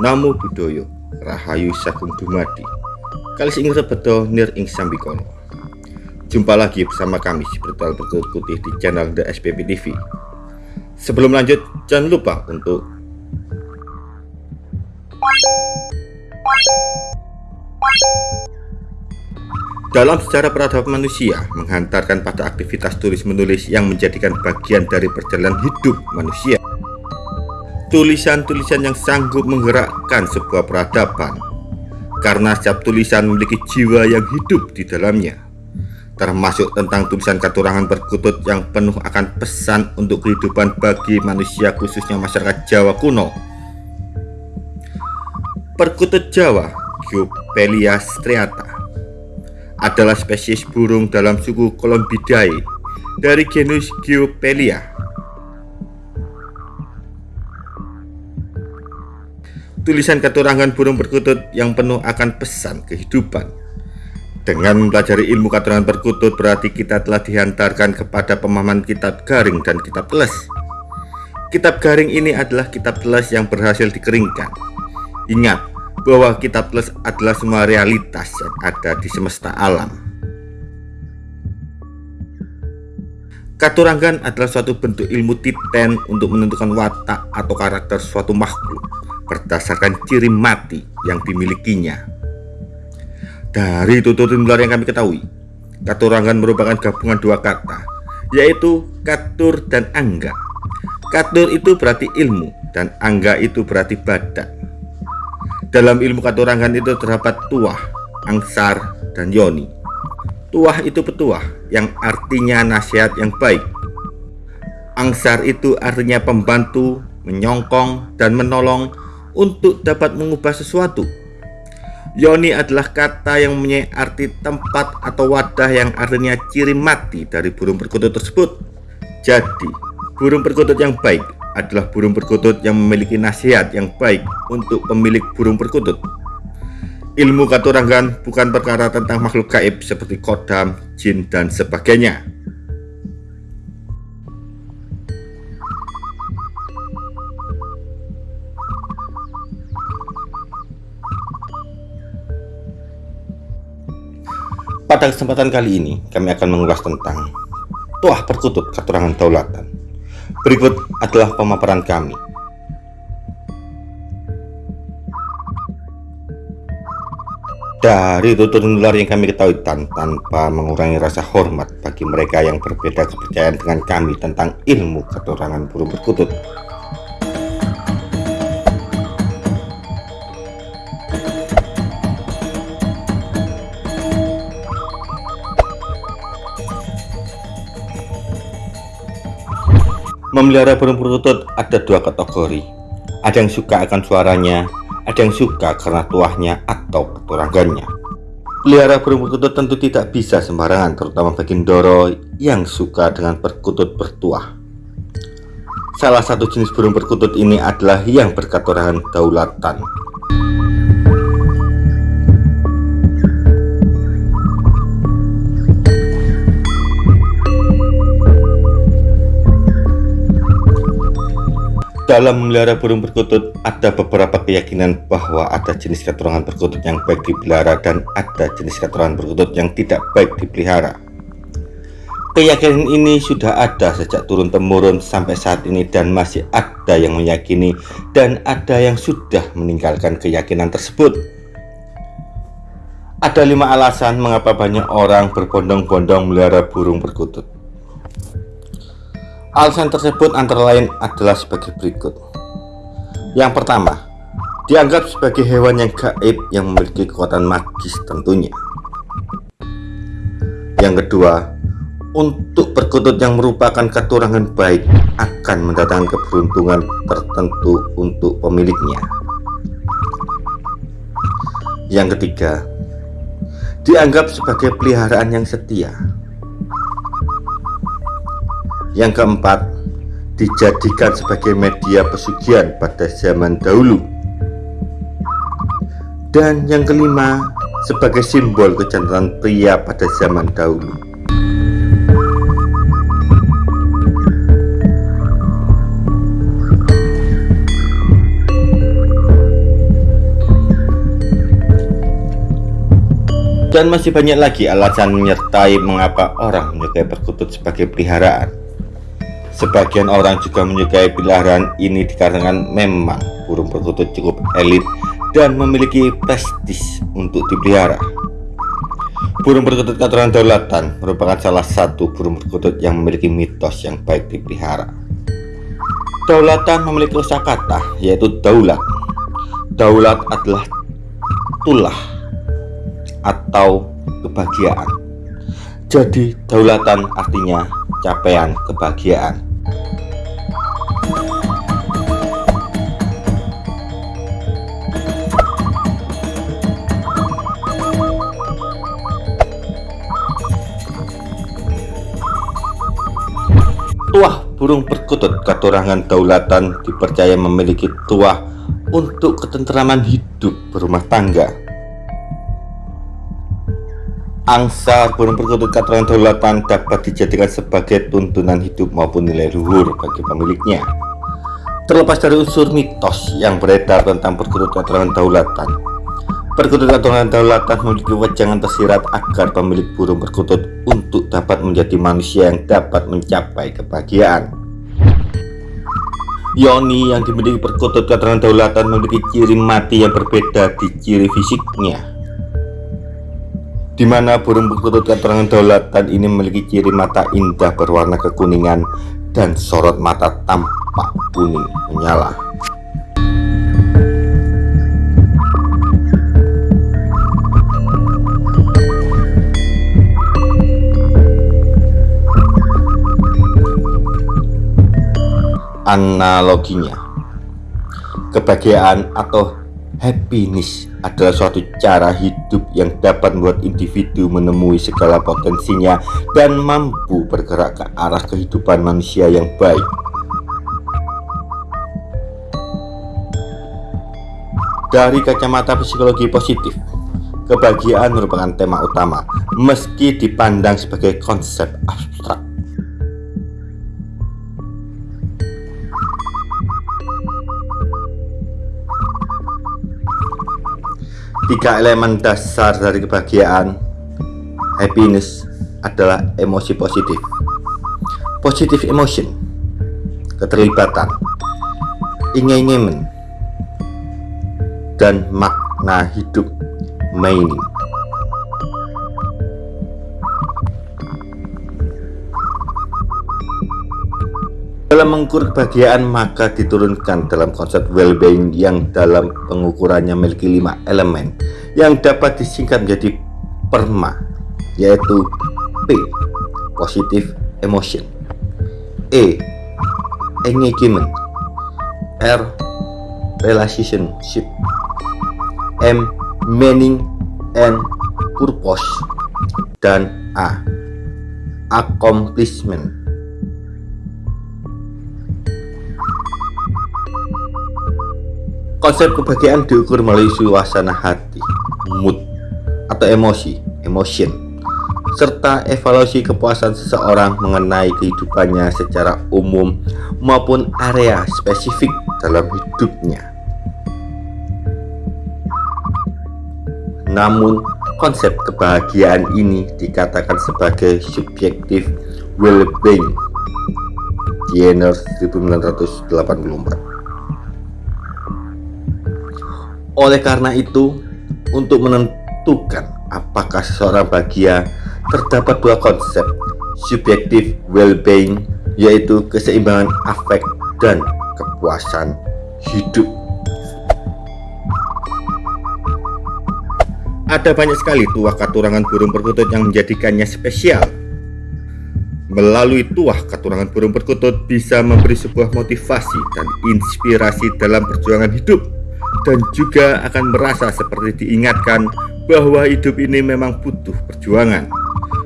Namo Buddhaya Rahayu Sagung Dumadi. Kalis ing rebedo nir ing sambikono. Jumpa lagi bersama kami Spiritual Berkut Putih di channel The SPP TV Sebelum lanjut jangan lupa untuk Dalam sejarah peradaban manusia menghantarkan pada aktivitas tulis-menulis yang menjadikan bagian dari perjalanan hidup manusia tulisan-tulisan yang sanggup menggerakkan sebuah peradaban. Karena setiap tulisan memiliki jiwa yang hidup di dalamnya. Termasuk tentang tulisan katurangan perkutut yang penuh akan pesan untuk kehidupan bagi manusia khususnya masyarakat Jawa kuno. Perkutut Jawa Giopelia striata adalah spesies burung dalam suku Columbidae dari genus Giopelia tulisan keturangan burung perkutut yang penuh akan pesan kehidupan. Dengan mempelajari ilmu keturangan perkutut berarti kita telah dihantarkan kepada pemahaman kitab garing dan kitab teles. Kitab garing ini adalah kitab teles yang berhasil dikeringkan. Ingat bahwa kitab teles adalah semua realitas yang ada di semesta alam. Katurangan adalah suatu bentuk ilmu titen untuk menentukan watak atau karakter suatu makhluk berdasarkan ciri mati yang dimilikinya. Dari tutur nular yang kami ketahui, katurangan merupakan gabungan dua kata, yaitu katur dan angga. Katur itu berarti ilmu dan angga itu berarti badan. Dalam ilmu katurangan itu terdapat tuah, angsar, dan yoni. Tuah itu petuah yang artinya nasihat yang baik. Angsar itu artinya pembantu, menyongkong, dan menolong untuk dapat mengubah sesuatu. Yoni adalah kata yang mempunyai arti tempat atau wadah yang artinya ciri mati dari burung perkutut tersebut. Jadi, burung perkutut yang baik adalah burung perkutut yang memiliki nasihat yang baik untuk pemilik burung perkutut. Ilmu katurangan bukan perkara tentang makhluk gaib seperti kodam, jin, dan sebagainya. Pada kesempatan kali ini, kami akan mengulas tentang Tuah Perkutut Keterangan Daulatan. Berikut adalah pemaparan kami. Dari tutur nular yang kami ketahui tan tanpa mengurangi rasa hormat bagi mereka yang berbeda kepercayaan dengan kami tentang ilmu keterangan burung perkutut Memelihara burung perkutut ada dua kategori. Ada yang suka akan suaranya, ada yang suka karena tuahnya atau keturangannya. Pelihara burung perkutut tentu tidak bisa sembarangan, terutama bagi Ndoro yang suka dengan perkutut bertuah. Salah satu jenis burung perkutut ini adalah yang berkaturangan daulatan. Dalam memelihara burung perkutut, ada beberapa keyakinan bahwa ada jenis keturunan perkutut yang baik dipelihara dan ada jenis keturunan perkutut yang tidak baik dipelihara. Keyakinan ini sudah ada sejak turun-temurun sampai saat ini dan masih ada yang meyakini dan ada yang sudah meninggalkan keyakinan tersebut. Ada lima alasan mengapa banyak orang berbondong-bondong melihara burung perkutut. Alasan tersebut antara lain adalah sebagai berikut. Yang pertama, dianggap sebagai hewan yang gaib yang memiliki kekuatan magis tentunya. Yang kedua, untuk perkutut yang merupakan keturangan baik akan mendatangkan keberuntungan tertentu untuk pemiliknya. Yang ketiga, dianggap sebagai peliharaan yang setia yang keempat, dijadikan sebagai media pesugihan pada zaman dahulu. Dan yang kelima, sebagai simbol kecantikan pria pada zaman dahulu. Dan masih banyak lagi alasan menyertai mengapa orang menyukai perkutut sebagai peliharaan. Sebagian orang juga menyukai peliharaan ini dikarenakan memang burung perkutut cukup elit dan memiliki prestis untuk dipelihara. Burung perkutut keturunan daulatan merupakan salah satu burung perkutut yang memiliki mitos yang baik dipelihara. Daulatan memiliki kosakata yaitu daulat. Daulat adalah tulah atau kebahagiaan. Jadi, daulatan artinya capaian kebahagiaan. Burung perkutut katurangan daulatan dipercaya memiliki tuah untuk ketentraman hidup berumah tangga Angsa burung perkutut katuran daulatan dapat dijadikan sebagai tuntunan hidup maupun nilai luhur bagi pemiliknya. Terlepas dari unsur mitos yang beredar tentang perkutut katuran daulatan, perkutut katuran daulatan memiliki wejangan tersirat agar pemilik burung perkutut untuk dapat menjadi manusia yang dapat mencapai kebahagiaan. Yoni yang dimiliki perkutut katuran daulatan memiliki ciri mati yang berbeda di ciri fisiknya di mana burung perkutut keterangan daulatan ini memiliki ciri mata indah berwarna kekuningan dan sorot mata tampak kuning menyala. Analoginya, kebahagiaan atau happiness adalah suatu cara hidup yang dapat membuat individu menemui segala potensinya dan mampu bergerak ke arah kehidupan manusia yang baik. Dari kacamata psikologi positif, kebahagiaan merupakan tema utama meski dipandang sebagai konsep abstrak. Tiga elemen dasar dari kebahagiaan happiness adalah emosi positif. Positive emotion, keterlibatan, ingin dan makna hidup meaning. Dalam mengukur kebahagiaan maka diturunkan dalam konsep well-being yang dalam pengukurannya memiliki lima elemen yang dapat disingkat menjadi PERMA yaitu P. Positive Emotion E. Engagement R. Relationship M. Meaning and Purpose dan A. Accomplishment Konsep kebahagiaan diukur melalui suasana hati, mood, atau emosi, emotion, serta evaluasi kepuasan seseorang mengenai kehidupannya secara umum maupun area spesifik dalam hidupnya. Namun, konsep kebahagiaan ini dikatakan sebagai subjektif well-being Jenner 1984 oleh karena itu, untuk menentukan apakah seseorang bahagia, terdapat dua konsep subjektif well-being, yaitu keseimbangan afek dan kepuasan hidup. Ada banyak sekali tuah katurangan burung perkutut yang menjadikannya spesial. Melalui tuah katurangan burung perkutut bisa memberi sebuah motivasi dan inspirasi dalam perjuangan hidup dan juga akan merasa seperti diingatkan bahwa hidup ini memang butuh perjuangan.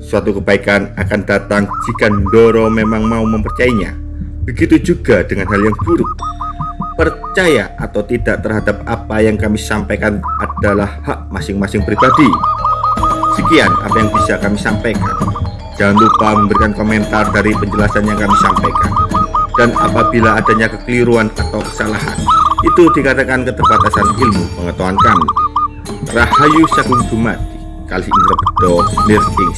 Suatu kebaikan akan datang jika Ndoro memang mau mempercayainya. Begitu juga dengan hal yang buruk. Percaya atau tidak terhadap apa yang kami sampaikan adalah hak masing-masing pribadi. Sekian apa yang bisa kami sampaikan. Jangan lupa memberikan komentar dari penjelasan yang kami sampaikan. Dan apabila adanya kekeliruan atau kesalahan, itu dikatakan keterbatasan ilmu pengetahuan kami. Rahayu Sagung Dumadi. kali indra bedo nir ing